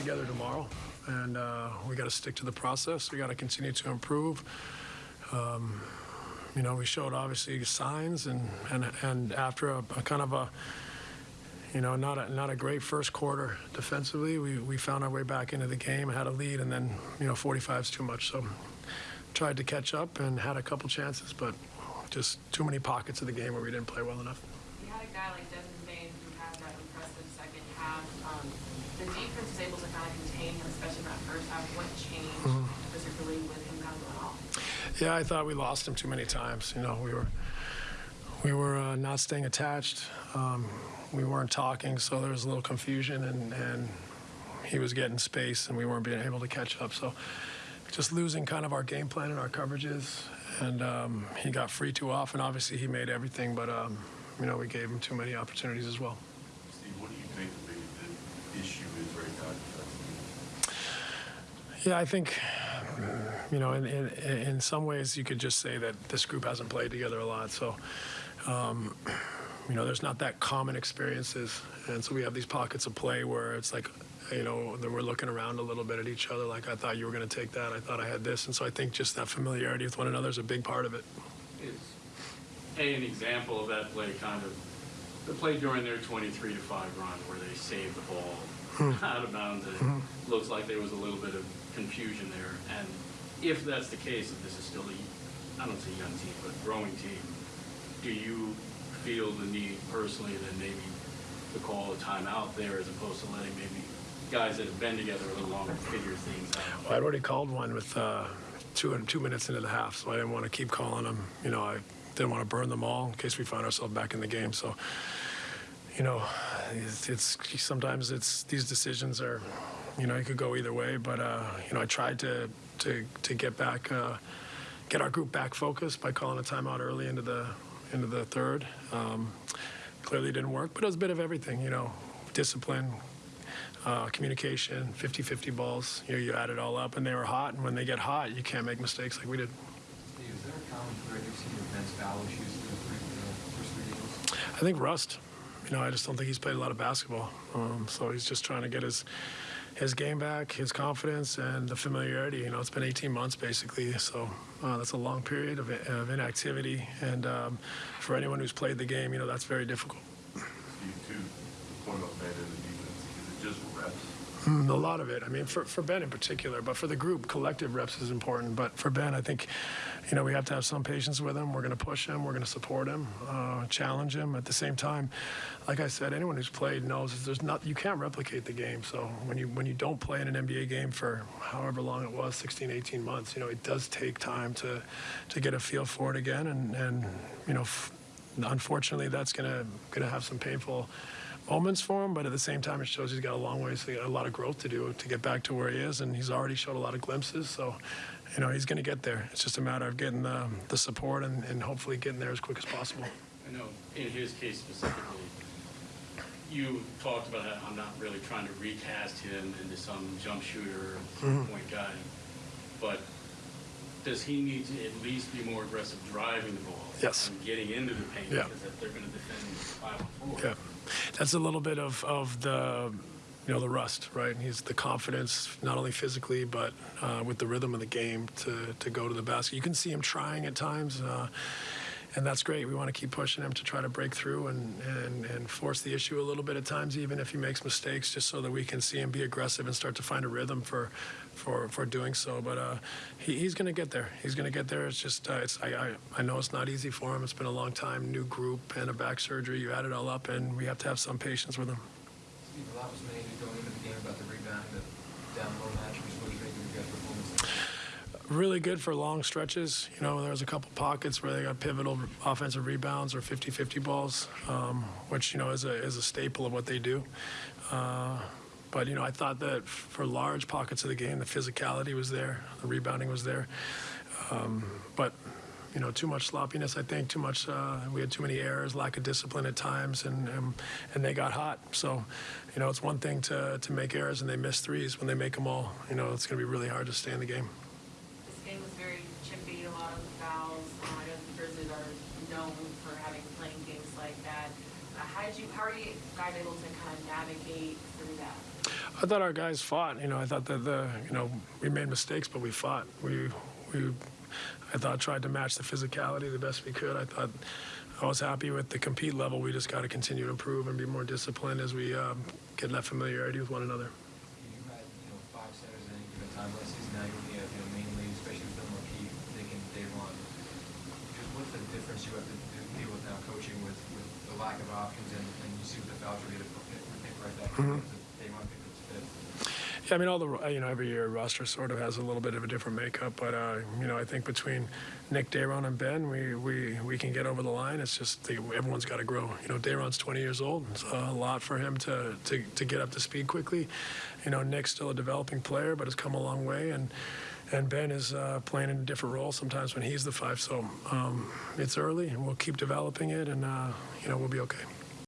together tomorrow, and uh, we got to stick to the process. We got to continue to improve. Um, you know, we showed obviously signs, and and and after a, a kind of a you know, not a, not a great first quarter defensively. We, we found our way back into the game, had a lead, and then, you know, 45 is too much. So tried to catch up and had a couple chances, but just too many pockets of the game where we didn't play well enough. You had a guy like Desmond Bane who had that impressive second half. Um, the defense was able to kind of contain him, especially in that first half. What changed, particularly with him kind of going off? Yeah, I thought we lost him too many times. You know, we were we were uh, not staying attached. Um, we weren't talking, so there was a little confusion, and, and he was getting space, and we weren't being able to catch up. So just losing kind of our game plan and our coverages, and um, he got free too often. Obviously, he made everything, but um, you know we gave him too many opportunities as well. Steve, what do you think the big the issue is right now? Yeah, I think, you know, in, in, in some ways you could just say that this group hasn't played together a lot. So, um, you know, there's not that common experiences. And so we have these pockets of play where it's like, you know, we're looking around a little bit at each other. Like, I thought you were going to take that. I thought I had this. And so I think just that familiarity with one another is a big part of it. is A, an example of that play kind of, the play during their 23 to 5 run where they saved the ball out of bounds. and It looks like there was a little bit of confusion there. And if that's the case, if this is still a, I don't say young team, but growing team, do you feel the need personally that maybe to call a timeout there as opposed to letting maybe guys that have been together a little longer figure things out? Well, I'd already called one with uh, two and two minutes into the half, so I didn't want to keep calling them. You know, I didn't want to burn them all in case we found ourselves back in the game. So, you know, it's, it's sometimes it's these decisions are, you know, it could go either way. But uh, you know, I tried to to to get back, uh, get our group back focused by calling a timeout early into the into the third. Um, clearly didn't work, but it was a bit of everything. You know, discipline, uh, communication, 50-50 balls. You know, you add it all up, and they were hot. And when they get hot, you can't make mistakes like we did. Is there a common thread you've seen with Ben's foul issues through the first? I think rust. You know, I just don't think he's played a lot of basketball. Um, so he's just trying to get his his game back, his confidence, and the familiarity. You know, it's been 18 months basically, so uh, that's a long period of, of inactivity. And um, for anyone who's played the game, you know, that's very difficult. Just reps? Mm, A lot of it. I mean, for, for Ben in particular, but for the group, collective reps is important. But for Ben, I think, you know, we have to have some patience with him. We're going to push him. We're going to support him, uh, challenge him. At the same time, like I said, anyone who's played knows there's not you can't replicate the game. So when you when you don't play in an NBA game for however long it was, 16, 18 months, you know, it does take time to to get a feel for it again. And and you know, unfortunately, that's gonna gonna have some painful moments for him, but at the same time, it shows he's got a long ways, a lot of growth to do to get back to where he is, and he's already showed a lot of glimpses. So, you know, he's going to get there. It's just a matter of getting the, the support and, and hopefully getting there as quick as possible. I know in his case specifically, you talked about how I'm not really trying to recast him into some jump shooter, mm-hmm. point guy, but does he need to at least be more aggressive driving the ball? Yes. And getting into the paint Yeah. because if they're going to defend five on four. Yeah, that's a little bit of, of the, you know, the rust, right? He's the confidence, not only physically, but uh, with the rhythm of the game to, to go to the basket. You can see him trying at times, uh, and that's great. We want to keep pushing him to try to break through and, and, and force the issue a little bit at times, even if he makes mistakes, just so that we can see him be aggressive and start to find a rhythm for, for, for doing so. But uh, he, he's going to get there. He's going to get there. It's just, uh, it's, I, I, I know it's not easy for him. It's been a long time, new group and a back surgery. You add it all up, and we have to have some patience with him. Steve, a lot was made going into the game about the rebound, the down low match, which was making your guys' performance. Really good for long stretches. You know, there was a couple pockets where they got pivotal offensive rebounds or 50-50 balls, um, which, you know, is a, is a staple of what they do. Uh, but, you know, I thought that for large pockets of the game, the physicality was there, the rebounding was there. Um, but, you know, too much sloppiness, I think, too much, uh, we had too many errors, lack of discipline at times, and, and, and they got hot. So, you know, it's one thing to, to make errors and they miss threes. When they make them all, you know, it's going to be really hard to stay in the game. This game was very chippy, a lot of fouls. Uh, I know the Grizzlies are known for having playing games like that. Uh, how did you, how are you guys able to kind of navigate through that? I thought our guys fought. You know, I thought that the you know we made mistakes, but we fought. We we I thought tried to match the physicality the best we could. I thought I was happy with the compete level. We just got to continue to improve and be more disciplined as we um, get that familiarity with one another. You had, you know, five centers at any given time last season, now you're looking at, you know, mainly, especially with Phil Marquis, Nick and Day'Ron. Just what's the difference you have to do- deal with now coaching with, with the lack of options and, and you see what the voucher did with Nick right back. Day'Ron picked up fifth. Yeah, I mean, all the you know every year roster sort of has a little bit of a different makeup, but uh, you know I think between Nick, Day'Ron, and Ben, we we we can get over the line. It's just the, everyone's got to grow. You know, Day'Ron's 20 years old. It's a lot for him to, to to get up to speed quickly. You know, Nick's still a developing player, but has come a long way, and and Ben is uh, playing in a different role sometimes when he's the five. So um, it's early, and we'll keep developing it, and uh, you know we'll be okay.